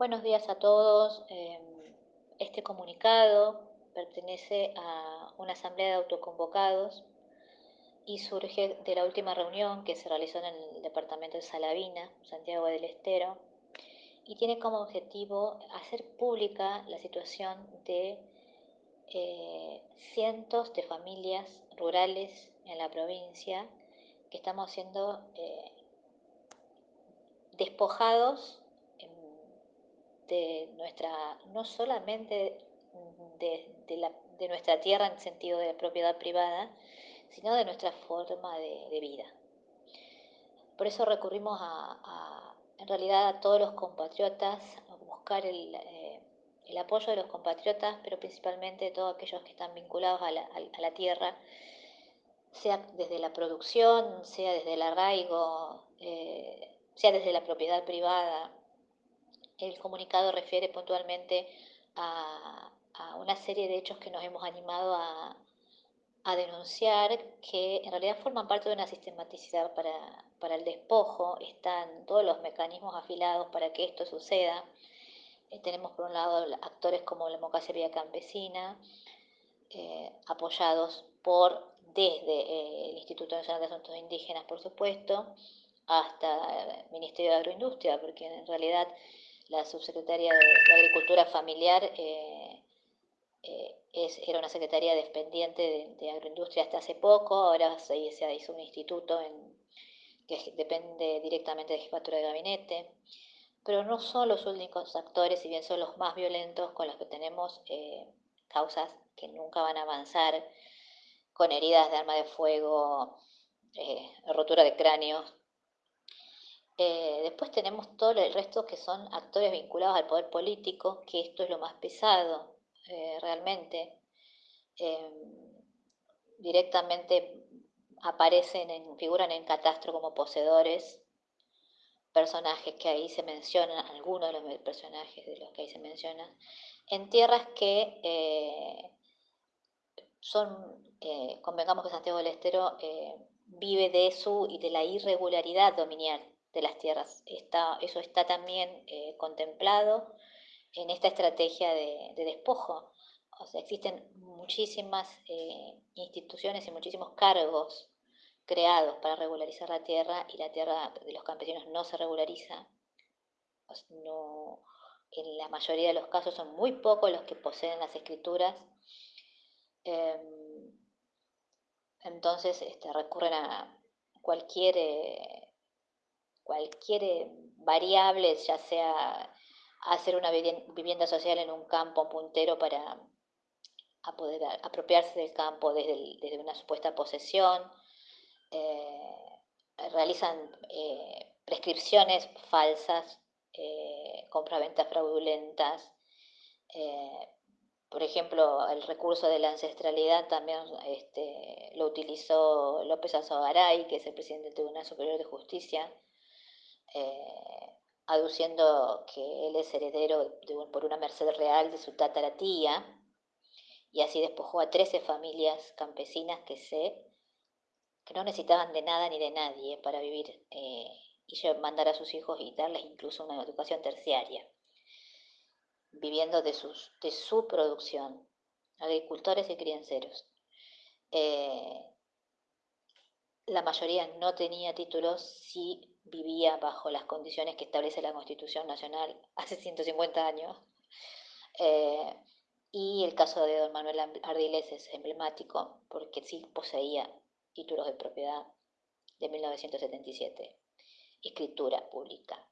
Buenos días a todos. Em, este comunicado pertenece a una asamblea de autoconvocados y surge de la última reunión que se realizó en el departamento de Salavina, Santiago del Estero, y tiene como objetivo hacer pública la situación de eh, cientos de familias rurales en la provincia que estamos siendo eh, despojados de nuestra, no solamente de, nuestra tierra en sentido de propiedad privada, sino de nuestra forma de, vida. Por eso recurrimos a, en realidad a todos los compatriotas, a buscar eh, el, apoyo de los compatriotas, pero principalmente de todos aquellos que están vinculados a la, tierra, sea desde la producción, sea desde el arraigo, eh, sea desde la propiedad privada, el comunicado refiere puntualmente a, una serie de hechos que nos hemos animado a, denunciar, que en realidad forman parte de una sistematicidad para, el despojo, están todos los mecanismos afilados para que esto suceda. Eh, tenemos por un lado actores como la Democracia Vía Campesina, eh, apoyados por desde eh, el Instituto Nacional de Asuntos Indígenas, por supuesto, hasta el Ministerio de Agroindustria, porque en realidad la subsecretaria de, Agricultura Familiar eh, eh, es, era una secretaría dependiente de, agroindustria hasta hace poco, ahora se, hizo un instituto que depende directamente de jefatura de gabinete, pero no son los únicos actores, si bien son los más violentos con los que tenemos eh, causas que nunca van a avanzar, con heridas de arma de fuego, rotura de cráneos, eh, después tenemos todo el resto que son actores vinculados al poder político, que esto es lo más pesado eh, realmente. Em, directamente aparecen, en, figuran en catastro como poseedores, personajes que ahí se mencionan, algunos de los personajes de los que ahí se mencionan, en tierras que eh, son, convengamos que Santiago del Estero vive de su y de la irregularidad dominial de las tierras. Está, eso está también eh, contemplado en esta estrategia de, despojo. O sea, existen muchísimas eh, instituciones y muchísimos cargos creados para regularizar la tierra y la tierra de los campesinos no se regulariza. No, en la mayoría de los casos son muy pocos los que poseen las escrituras. Em, entonces este, recurren a cualquier eh, cualquier eh, variable, ya sea hacer una vivienda social en un campo puntero para poder apropiarse del campo desde, una supuesta posesión, eh, realizan eh, prescripciones falsas, compraventas fraudulentas, por ejemplo, el recurso de la ancestralidad también este, lo utilizó López Azogaray, que es el presidente del Tribunal Superior de Justicia, eh, aduciendo que él es heredero por una merced real de su tataratía, y así despojó a 13 familias campesinas que se que no necesitaban de nada ni de nadie para vivir eh, y mandar a sus hijos y darles incluso una educación terciaria, viviendo de, sus, de su producción, agricultores y crianceros. Eh, la mayoría no tenía títulos, sí vivía bajo las condiciones que establece la Constitución Nacional hace 150 años. Eh, y el caso de don Manuel Ardiles es emblemático porque sí poseía títulos de propiedad de 1977, escritura pública,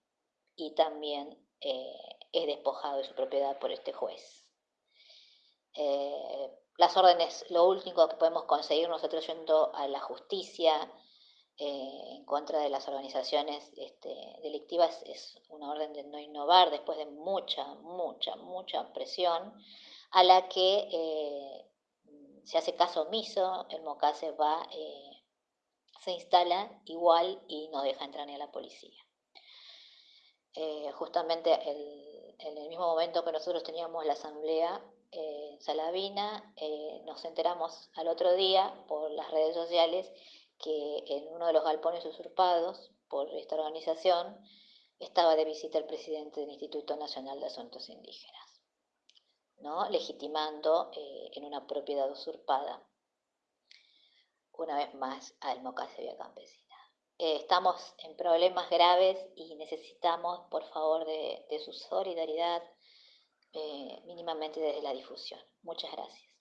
y también eh, es despojado de su propiedad por este juez. Eh, las órdenes, lo único que podemos conseguir nosotros yendo a la justicia, eh, en contra de las organizaciones este, delictivas es una orden de no innovar después de mucha, mucha, mucha presión a la que eh, se hace caso omiso, el MOCASE va, eh, se instala igual y no deja entrar ni a la policía. justamente en el mismo momento que nosotros teníamos la asamblea Salavina, nos enteramos al otro día por las redes sociales que en uno de los galpones usurpados por esta organización estaba de visita el presidente del Instituto Nacional de Asuntos Indígenas, ¿no? legitimando eh, en una propiedad usurpada una vez más al Mocase Vía Campesina. Eh, estamos en problemas graves y necesitamos, por favor, de, su solidaridad, eh, mínimamente desde la difusión. Muchas gracias.